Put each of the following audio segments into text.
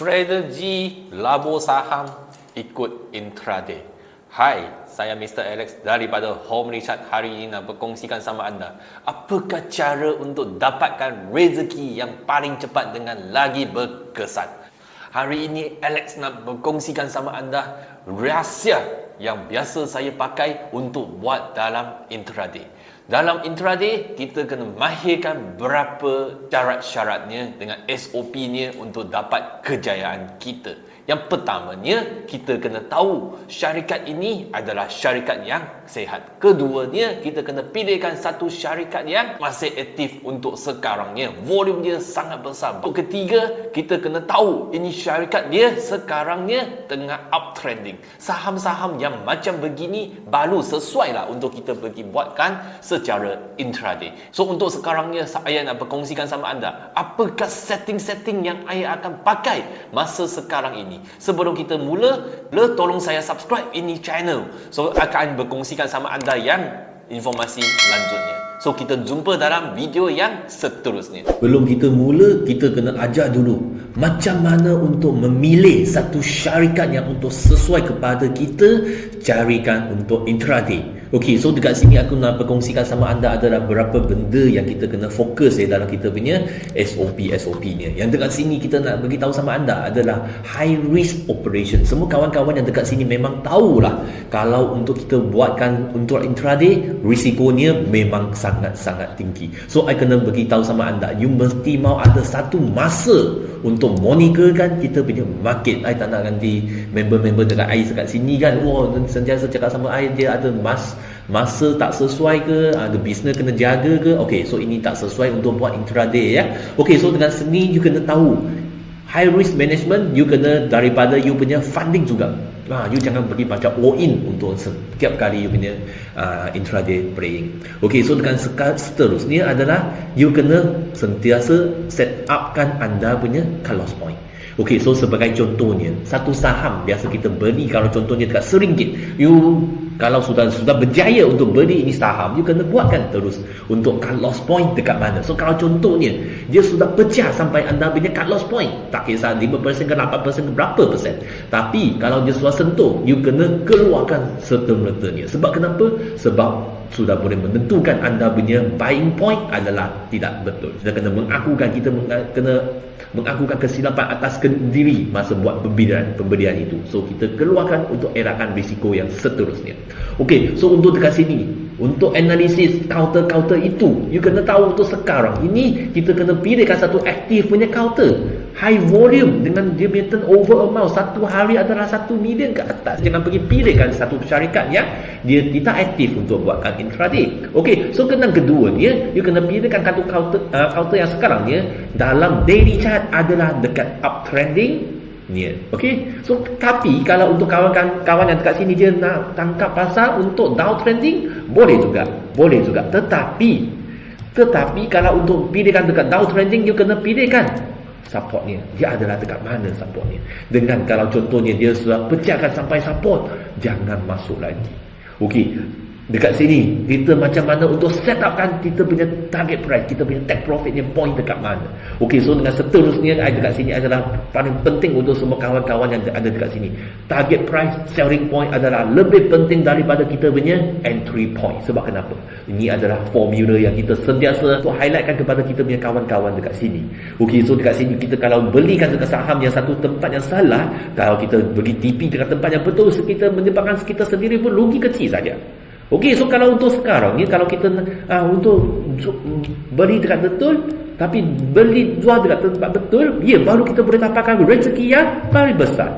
strategi labur saham ikut intraday. Hai, saya Mr. Alex daripada Home Richard hari ini nak berkongsikan sama anda apakah cara untuk dapatkan rezeki yang paling cepat dengan lagi berkesan. Hari ini Alex nak berkongsikan sama anda rahsia yang biasa saya pakai untuk buat dalam intraday. Dalam intraday, kita kena mahirkan berapa syarat-syaratnya dengan SOP-nya untuk dapat kejayaan kita. Yang pertamanya, kita kena tahu syarikat ini adalah syarikat yang sehat. Keduanya, kita kena pilihkan satu syarikat yang masih aktif untuk sekarangnya. Volume dia sangat besar. Ketiga, kita kena tahu ini syarikat dia sekarangnya tengah uptrending. Saham-saham yang macam begini baru sesuai lah untuk kita pergi buatkan secara intraday. So untuk sekarangnya saya nak berkongsikan sama anda apakah setting-setting yang saya akan pakai masa sekarang ini sebelum kita mula le tolong saya subscribe ini channel. So akan berkongsikan sama anda yang informasi lanjutnya so kita jumpa dalam video yang seterusnya. Belum kita mula kita kena ajar dulu macam mana untuk memilih satu syarikat yang untuk sesuai kepada kita carikan untuk intraday Okey, so dekat sini aku nak berkongsikan sama anda adalah berapa benda yang kita kena fokus ya dalam kita punya SOP SOP ni. Yang dekat sini kita nak bagi tahu sama anda adalah high risk operation. Semua kawan-kawan yang dekat sini memang tahulah kalau untuk kita buatkan untuk intraday risikonya memang sangat-sangat tinggi. So I kena bagi tahu sama anda, you mesti mau ada satu masa untuk monitorkan kita punya market. I tak nak ganti member-member dekat I dekat sini kan. Wah, oh, sentiasa cakap sama I dia ada mas masa tak sesuai ke ada bisnes kena jaga ke okey so ini tak sesuai untuk buat intraday ya okey so dengan seni you kena tahu high risk management you kena daripada you punya funding juga Ha, you jangan pergi macam all in untuk setiap kali you punya uh, intraday playing. Okay, so dengan seterusnya adalah you kena sentiasa set upkan anda punya cut loss point. Okay, so sebagai contohnya, satu saham biasa kita beli kalau contohnya dekat seringgit, you kalau sudah sudah berjaya untuk beli ini saham you kena buatkan terus untuk cut loss point dekat mana. So kalau contohnya dia sudah pecah sampai anda punya cut loss point. Tak kisah 5% ke 8% ke berapa persen. Tapi kalau dia sudah sentuh you kena keluarkan serta-mertanya. Sebab kenapa? Sebab sudah boleh menentukan anda punya buying point adalah tidak betul. Kita kena mengakukan kita kena mengakukan kesilapan atas diri masa buat pembelian pembelian itu. So kita keluarkan untuk erakan risiko yang seterusnya. Okey, so untuk dekat sini untuk analisis counter-counter itu you kena tahu untuk sekarang ini kita kena pilihkan satu aktif punya counter high volume dengan dia punya turnover amount satu hari adalah satu million ke atas jangan pergi pilihkan satu syarikat yang dia tidak aktif untuk buatkan intraday ok so kena kedua dia you kena pilihkan satu counter, uh, counter yang sekarang dia dalam daily chart adalah dekat uptrending niat. Okey. So tapi kalau untuk kawan-kawan yang dekat sini dia nak tangkap pasar untuk downtrending boleh juga. Boleh juga. Tetapi tetapi kalau untuk pilihkan dekat downtrending you kena pilihkan supportnya. Dia adalah dekat mana supportnya. Dengan kalau contohnya dia sudah pecahkan sampai support, jangan masuk lagi. Okey dekat sini kita macam mana untuk set upkan kita punya target price kita punya take profitnya point dekat mana. Ok so dengan seterusnya dekat sini adalah paling penting untuk semua kawan-kawan yang ada dekat sini. Target price selling point adalah lebih penting daripada kita punya entry point. Sebab kenapa? Ini adalah formula yang kita sentiasa untuk highlightkan kepada kita punya kawan-kawan dekat sini. Ok so dekat sini kita kalau belikan dekat saham yang satu tempat yang salah kalau kita bagi TP dekat tempat yang betul kita menyebabkan kita sendiri pun rugi kecil saja Okey, so kalau untuk sekarang ni kalau kita uh, untuk beli dekat betul tapi beli jual dekat tempat betul, ya baru kita boleh dapatkan rezeki yang paling besar.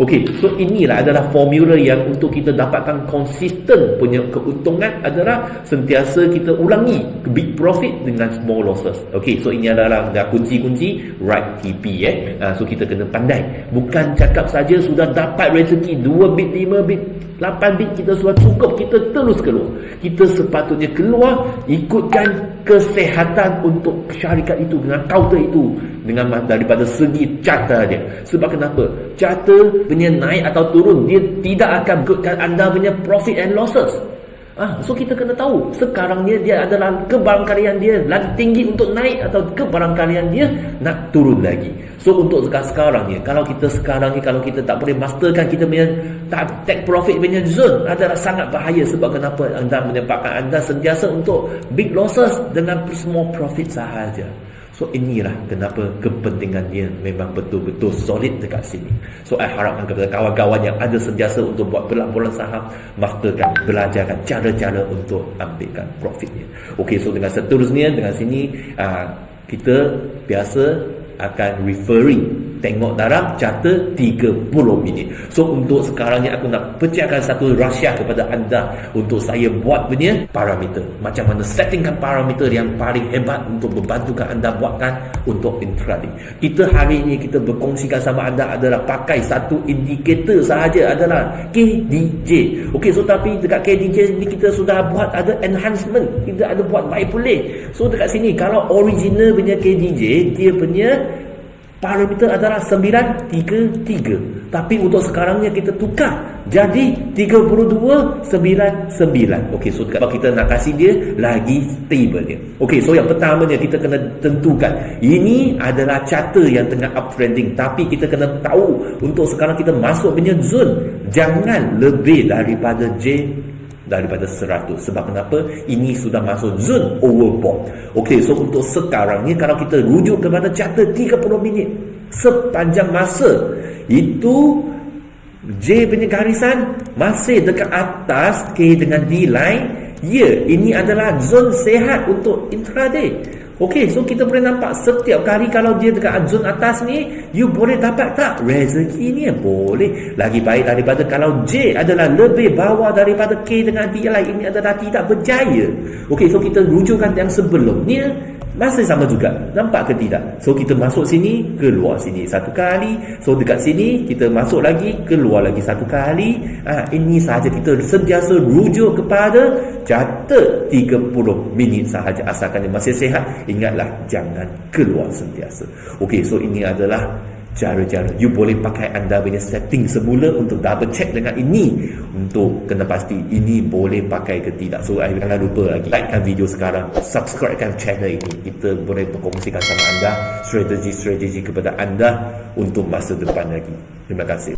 Okey, so inilah adalah formula yang untuk kita dapatkan konsisten punya keuntungan adalah sentiasa kita ulangi big profit dengan small losses. Okey, so ini adalah dah kunci-kunci right TP eh. Uh, so kita kena pandai. Bukan cakap saja sudah dapat rezeki 2 bit, 5 bit, 8 bit kita sudah cukup kita terus keluar. Kita sepatutnya keluar ikutkan kesehatan untuk syarikat itu dengan counter itu dengan daripada segi carta dia. Sebab kenapa? Carta punya naik atau turun dia tidak akan ikutkan anda punya profit and losses Ah, so kita kena tahu sekarang dia dia adalah kebarangkalian dia lagi tinggi untuk naik atau kebarangkalian dia nak turun lagi. So untuk sekarang ni kalau kita sekarang ni kalau kita tak boleh masterkan kita punya tak take profit punya zone adalah sangat bahaya sebab kenapa anda menyebabkan anda sentiasa untuk big losses dengan small profit sahaja. So inilah kenapa kepentingan dia memang betul-betul solid dekat sini. So I harapkan kepada kawan-kawan yang ada sentiasa untuk buat pelaburan saham, masterkan, belajarkan cara-cara untuk ambilkan profitnya. Okey, so dengan seterusnya dengan sini uh, kita biasa akan referring tengok dalam carta 30 minit. So untuk sekarang ni aku nak pecahkan satu rahsia kepada anda untuk saya buat punya parameter. Macam mana settingkan parameter yang paling hebat untuk membantukan anda buatkan untuk intraday. Kita hari ini kita berkongsikan sama anda adalah pakai satu indikator sahaja adalah KDJ. Okey so tapi dekat KDJ ni kita sudah buat ada enhancement. Kita ada buat baik boleh. So dekat sini kalau original punya KDJ dia punya Parameter adalah 933. Tapi untuk sekarangnya kita tukar jadi 3299. Okey, so kalau kita nak kasih dia lagi stable dia. Okey, so yang pertamanya kita kena tentukan ini adalah charter yang tengah uptrending tapi kita kena tahu untuk sekarang kita masuk punya zone jangan lebih daripada J daripada 100 sebab kenapa? Ini sudah masuk zone overbought ok so untuk sekarang ni kalau kita rujuk kepada charter 30 minit sepanjang masa itu J punya garisan masih dekat atas K dengan D line. Ya ini adalah zone sehat untuk intraday Okey, so kita boleh nampak setiap kali kalau dia dekat zone atas ni, you boleh dapat tak rezeki ni? Boleh. Lagi baik daripada kalau J adalah lebih bawah daripada K dengan D lain, ini adalah tidak berjaya. Okey, so kita rujukkan yang sebelumnya, masih sama juga. Nampak ke tidak? So kita masuk sini, keluar sini satu kali. So dekat sini kita masuk lagi, keluar lagi satu kali. Ah ini sahaja kita sentiasa rujuk kepada catat 30 minit sahaja asalkan dia masih sehat. Ingatlah jangan keluar sentiasa. Okey, so ini adalah cara-cara. You boleh pakai anda punya setting semula untuk double check dengan ini. Untuk kena pasti ini boleh pakai ke tidak. So jangan lupa lagi likekan video sekarang subscribekan channel ini. Kita boleh berkongsikan sama anda strategi-strategi kepada anda untuk masa depan lagi. Terima kasih